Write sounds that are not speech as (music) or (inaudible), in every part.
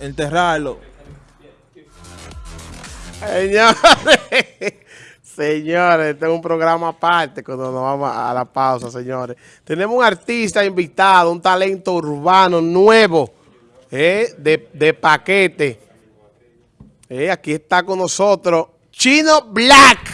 Enterrarlo. Señores, (laughs) señores, este es un programa aparte cuando nos vamos a la pausa, señores. Tenemos un artista invitado, un talento urbano nuevo, eh, de, de paquete. Eh, aquí está con nosotros Chino Black.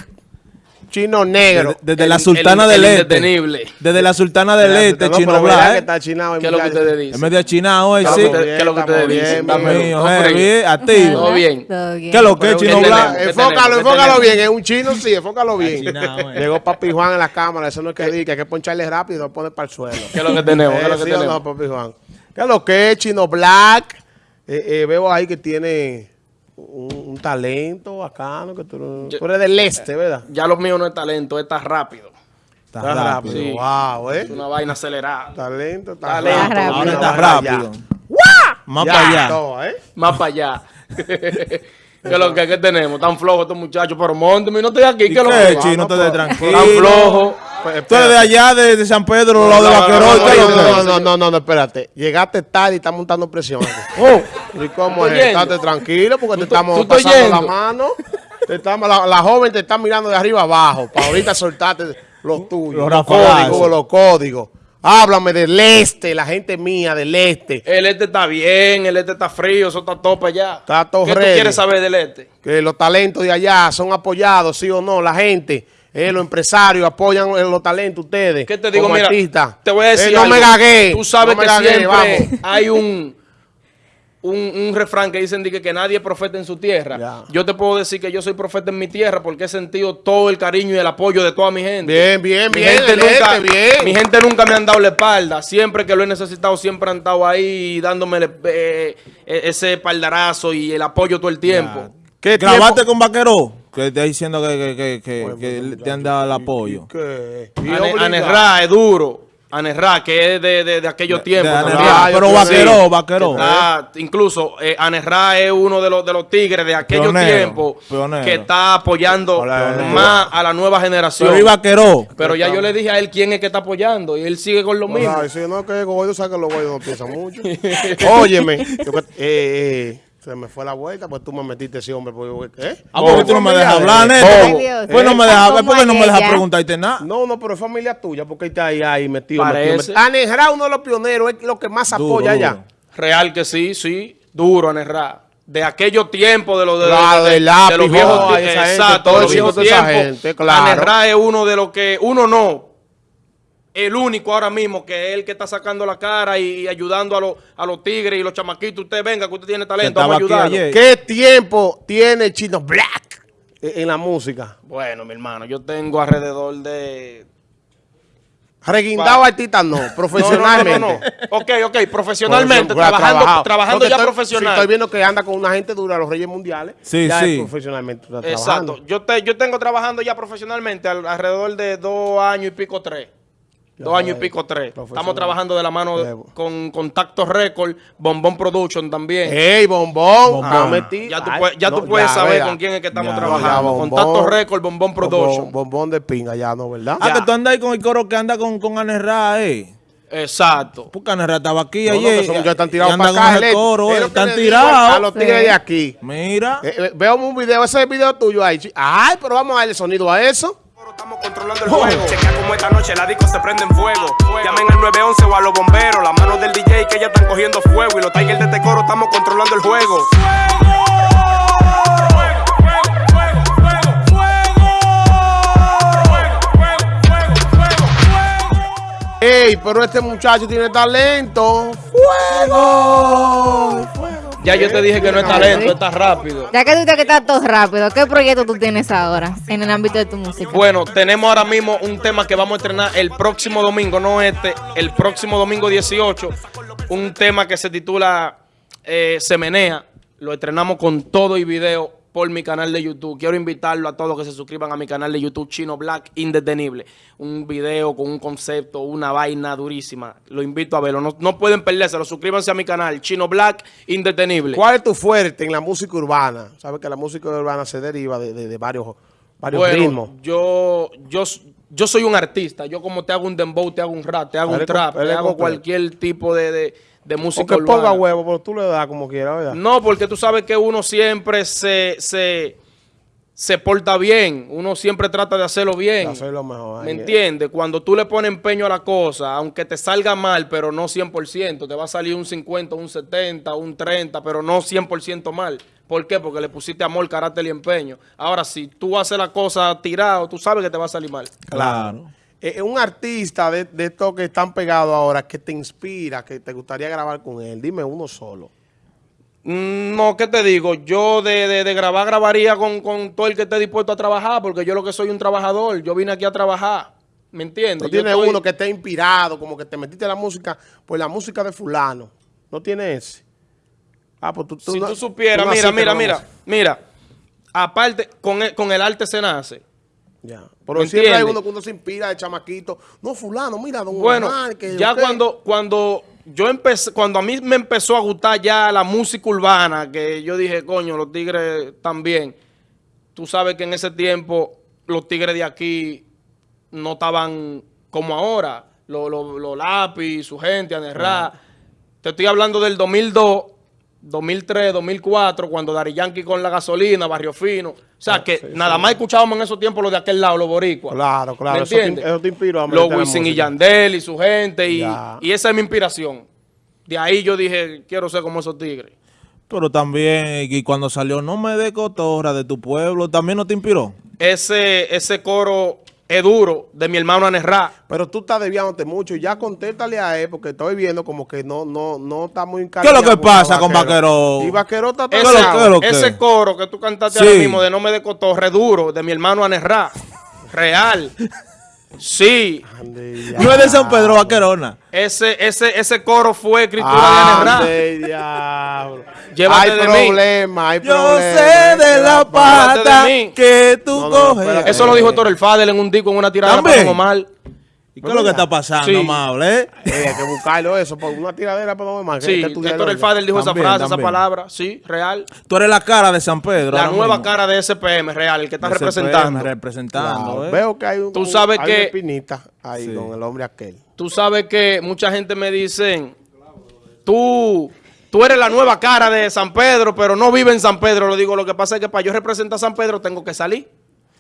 Chino Negro. Desde, desde la El- Sultana el- del el Este. Desde la Sultana del Ya, Este, no, Chino Black. que está chinado, ¿Qué es lo que ustedes En dicen? vez de chinado hoy, ¿Qué es sí. lo que- qué es lo que ustedes Estamos bien, dicen? bien. Activo. Todo bien. Todo bien. ¿Qué es lo que, Pero Chino. ¿Qué Enfócalo, enfócalo bien. Es un chino, sí, enfócalo bien. eh. Llegó Papi Juan en la cámara. Eso no es que diga, que hay que poncharle rápido y no pone para el suelo. ¿Qué es lo que tenemos? ¿Qué es lo Eh, que ¿sí o tenemos? Papi Juan? ¿Qué es lo que es Chino Black? Eh, eh, veo ahí que tiene un, un talento bacano. Que tú, Yo- tú eres del este, ¿verdad? Ya lo mío no es talento, está rápido. Está Está rápido. Sí. Wow, ¿eh? Es una vaina acelerada. Talento, está Talento. rápido. Ahora está. Más para allá. todo, ¿eh? Más para allá. (laughs) ¿Qué es lo que, ¿Qué tenemos? Tan flojos estos muchachos, pero monteme, no estoy aquí. ¿Y ¿Qué es lo que Chino? Vamos, Te de tranquilo. Tan flojos. Pues, Tú eres de allá, de, de San Pedro, lado de no, no, Vaquerón. no, ¿qué es lo No, que no, no, no, no, no, espérate. Llegaste tarde y estás montando presión. (laughs) Oh, ¿y cómo es? Estate tranquilo porque te tú- estamos tú pasando la mano. Te estamos, la, la joven te está mirando de arriba abajo para ahorita soltarte los tuyos. Los rafagazos. códigos, los códigos. Háblame del este, la gente mía del este. El este está bien, el este está frío, eso está para allá. Está todo ¿Qué tú ready. quieres saber del este? Que los talentos de allá son apoyados, sí o no. La gente, eh, los empresarios apoyan eh, los talentos ustedes. ¿Qué te digo? como Mira, artistas. te voy a decir Eh, no algo. me gagué. Tú sabes no que gagué, siempre vamos. hay un, un, un refrán que dicen de que, que nadie es profeta en su tierra. Ya. Yo te puedo decir que yo soy profeta en mi tierra porque he sentido todo el cariño y el apoyo de toda mi gente. Bien, bien, Mi bien, gente, nunca, este, bien. mi gente nunca me han dado la espalda. Siempre que lo he necesitado, siempre han estado ahí dándome eh, eh, ese espaldarazo y el apoyo todo el tiempo. ¿Qué ¿Grabaste tiempo- con Vaqueró? Que está diciendo que, que, que, que, que te han dado el apoyo. Anerra es duro. Anerra, que es de, de, de aquellos tiempos. De. Anerra. Ah, Pero Vaqueró, sí. Vaqueró. Ah, incluso eh, Anerra es uno de los, de los tigres de aquellos tiempos que está apoyando Hola, más a la nueva generación. Pero y Vaqueró. Pero ya yo le dije a él quién es que está apoyando y él sigue con lo mismo. Ay, si no, que Goyo sabe que los Goyos no piensan mucho. (laughs) Óyeme, eh, eh, se me fue la vuelta, pues tú me metiste ese hombre. Pues, ¿eh? Ah, porque tú no me dejas hablar, Neto. Pues no me Eh, dejas, ¿cómo ¿por qué no me dejas preguntarte nada? No, no, pero es familia tuya, porque está ahí, ahí metido. Parece. Anerra, uno de los pioneros, es lo que más Duro, apoya allá. Real que sí, sí, duro Anerra. De aquellos tiempos de los de, Claro, de- los viejos exacto, de los viejos chico de esa tiempos. gente, claro. Anerra es uno de los que uno no el único ahora mismo que es el que está sacando la cara y, ayudando a los a los tigres y los chamaquitos. Usted venga, que usted tiene talento, Que vamos a ayudarlo. ¿Qué tiempo tiene Chino Black en la música? Bueno, mi hermano, yo tengo alrededor de Reguindado artista no, profesionalmente. (laughs) No, no, no, no. Ok, ok, profesionalmente, Profesional, trabajando, trabajando ya estoy- profesional. sí, estoy viendo que anda con una gente dura, los Reyes Mundiales. Sí, ya sí. es profesionalmente está Exacto. trabajando. Yo, te, yo tengo trabajando ya profesionalmente al- alrededor de dos años y pico, tres. Dos años y pico, tres. Estamos trabajando de la mano de- con Contacto Record, Bombón Production también. ¡Ey, bombón! Bombón. Ah, metí- ya tú, Ay, puedes, ya tú no, puedes ya, saber con quién es que estamos Ya, trabajando. ya, Contacto bombón. Record, Bombón Production. Bombón, bombón de pinga ya, ¿no? ¿Verdad? Ah, que tú andas ahí con el coro que anda con, con Anerra, eh. Exacto. Porque Anerra estaba aquí No, no, que ayer. muchachos están tirados para con acá. Ele- coro, es eh, están tirados. A los tigres de aquí. Mira. Eh, eh, veo un video, ese video tuyo ahí. Ay, pero vamos a darle sonido a eso. Estamos controlando el juego. Chequea como esta noche la disco se prende en fuego. Llamen al 911 o a los bomberos. Las manos del DJ que ya están cogiendo fuego. Y los Tigers de este coro estamos controlando el juego. Ey, pero este muchacho tiene talento. ¡Fuego! Ya yo te dije que no es talento, está rápido. Ya que tú dices que estás todo rápido, ¿qué proyecto tú tienes ahora en el ámbito de tu música? Bueno, tenemos ahora mismo un tema que vamos a estrenar el próximo domingo, no este, el próximo domingo 18. Un tema que se titula eh, Se Menea. Lo estrenamos con todo y video por mi canal de YouTube. Quiero invitarlo a todos que se suscriban a mi canal de YouTube Chino Black Indetenible. Un video con un concepto, una vaina durísima. Lo invito a verlo. No, no pueden perdérselo. Suscríbanse a mi canal Chino Black Indetenible. ¿Cuál es tu fuerte en la música urbana? Sabes que la música urbana se deriva de, de- de varios, varios Bueno, ritmos. yo, yo yo soy un artista. Yo como te hago un dembow, te hago un rap, te hago un trap, te hago cualquier tipo de, de, de O música ponga huevo, pero tú le das como quieras, ¿verdad? No, porque tú sabes que uno siempre se, se, se porta bien. Uno siempre trata de hacerlo bien. Hacerlo mejor. ¿Me entiendes? Cuando tú le pones empeño a la cosa, aunque te salga mal, pero no 100%, te va a salir un 50, un 70, un 30, pero no 100% mal. ¿Por qué? Porque le pusiste amor, carácter y empeño. Ahora, si tú haces la cosa tirado, tú sabes que te va a salir mal. Claro. Eh, eh, un artista de, de estos que están pegados ahora, que te inspira, que te gustaría grabar con él, dime uno solo. Mm, No, ¿qué te digo? Yo de, de- de grabar, grabaría con, con todo el que esté dispuesto a trabajar, porque yo lo que soy un trabajador. Yo vine aquí a trabajar. ¿Me entiendes? No tiene estoy- uno que esté inspirado, como que te metiste en la música, pues la música de fulano. No tiene ese. Ah, pues tú, tú si no- tú supieras, tú mira, mira, mira, mira. Aparte, con el, con el arte se nace. Ya. Pero ¿Me siempre hay uno que uno se inspira de chamaquito. No, fulano, mira, don Bueno, Omar, que ya usted- cuando, cuando yo empecé, cuando a mí me empezó a gustar ya la música urbana, que yo dije, coño, los tigres también. Tú sabes que en ese tiempo los tigres de aquí no estaban como ahora. Los los- los lápiz, su gente, Anerra. Te estoy hablando del 2002, 2003, 2004, cuando Dari Yankee con la gasolina, Barrio Fino. O sea, que sí, nada sí. más escuchábamos en esos tiempos los de aquel lado, los boricuas. Claro, claro, ¿Me eso te- entiendes? eso te inspiró a Los Wisin y. Yandel y su gente. Y, y esa es mi inspiración. De ahí yo dije, quiero ser como esos tigres. Pero también, y cuando salió No me de cotorra de tu pueblo, ¿también no te inspiró? Ese, ese coro es duro de mi hermano Anerra. Pero tú estás desviándote mucho y ya contéstale a él porque estoy viendo como que no no no está muy ¿Qué es lo que pasa con Vaquero? Y Vaquero está ¿Qué es lo- atrasado. qué es lo que? Ese coro que tú cantaste Sí. ahora mismo de No me de cotorre duro de mi hermano Anerra. Real. Sí. Ande, No es de San Pedro Vaquerona. Ese, ese, ese coro fue escritura de Anerra. Llévate hay de mí. problema, hay Yo problema. sé de la pata de mí. que tú No, no, coges. espérate. Eso lo dijo Torel Fadel en un disco, en una tirada para Don Omar. ¿Y qué es lo que está pasando, Sí. Maule? Eh, hay que buscarlo eso, por una tiradera para no más. Sí, Héctor El Fadel dijo esa También, frase, esa palabra, sí, real. Tú eres la cara de San Pedro. La nueva mismo. cara de SPM, real, el que está representando. representando, ¿eh? Veo que hay un, Tú sabes hay que- una espinita ahí Sí. con el hombre aquel. Tú sabes que mucha gente me dice, tú, tú eres la nueva cara de San Pedro, pero no vive en San Pedro. Lo digo, lo que pasa es que para yo representar a San Pedro tengo que salir.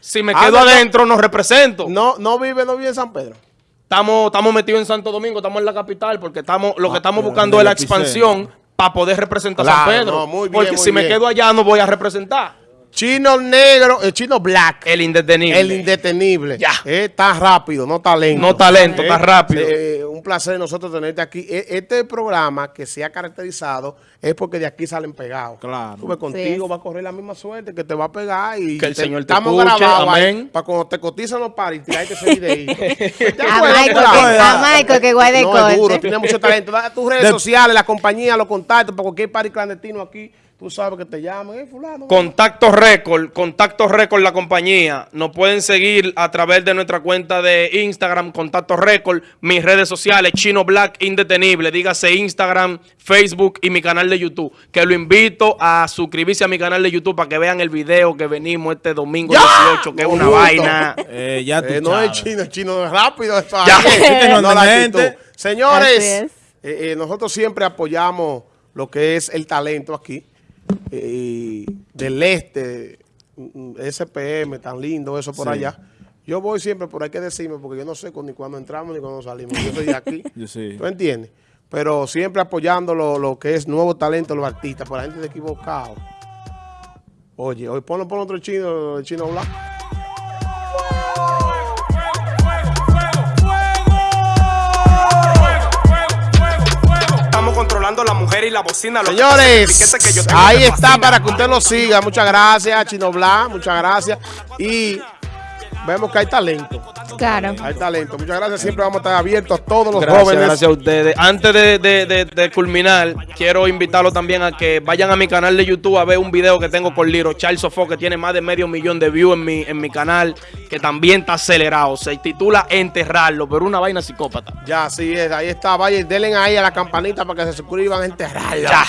Si me Ah, quedo no. adentro, no represento. No, no vive, no vive en San Pedro. Estamos, estamos metidos en Santo Domingo, estamos en la capital, porque estamos, lo que estamos pero buscando es la expansión para poder representar a San Pedro. no, muy bien, porque muy si me quedo allá no voy a representar. Chino negro, el chino black. El indetenible. El indetenible. Ya. Eh, está rápido, no talento. No talento, está rápido. eh, un placer nosotros tenerte aquí. E- Este programa que se ha caracterizado es porque de aquí salen pegados. Claro. Tú ves, contigo Sí. va a correr la misma suerte que te va a pegar y Que el Señor te estamos grabados para cuando te cotizan los paris tirarte ese videíto. (laughs) ¿Te A Michael, que, a Michael, que guay de No, es duro, tiene mucho (laughs) talento. Tus redes De- sociales, la compañía, los contactos, para cualquier party clandestino aquí, tú sabes que te llaman, eh, fulano. Contacto Record, Contacto Record la compañía. Nos pueden seguir a través de nuestra cuenta de Instagram, Contacto Record, mis redes sociales, Chino Black Indetenible, dígase Instagram, Facebook y mi canal de YouTube. Que lo invito a suscribirse a mi canal de YouTube para que vean el video que venimos este domingo 18, que es una vaina. Eh, ya tú Eh, no es chino, es chino es rápido. Esto Ya. (laughs) no No la gente. Señores, eh, eh, nosotros siempre apoyamos lo que es el talento aquí. Eh, del este, mm, SPM, tan lindo eso por Sí. allá. Yo voy siempre, pero hay que decirme, porque yo no sé ni cuándo entramos ni cuándo salimos. Yo soy de aquí. (laughs) Yo sí. ¿Tú entiendes? Pero siempre apoyando lo, lo que es nuevo talento, los artistas, por la gente de equivocado. Oye, hoy ponlo, ponlo otro chino, el chino blanco. Y la bocina. Lo Señores, que que yo ahí está para que usted lo siga. Muchas gracias, Chino Blanc. Muchas gracias. Y vemos que hay talento. Claro. Hay talento. Muchas gracias. Siempre vamos a estar abiertos a todos los Gracias, jóvenes. gracias a ustedes. Antes de, de- de- de culminar, quiero invitarlos también a que vayan a mi canal de YouTube a ver un video que tengo con Liro Charles Sofo, que tiene más de medio millón de views en mi, en mi canal, que también está acelerado. Se titula Enterrarlo, pero una vaina psicópata. Ya, así es. Ahí está. Vayan, denle ahí a la campanita para que se suscriban a enterrarla. Ya.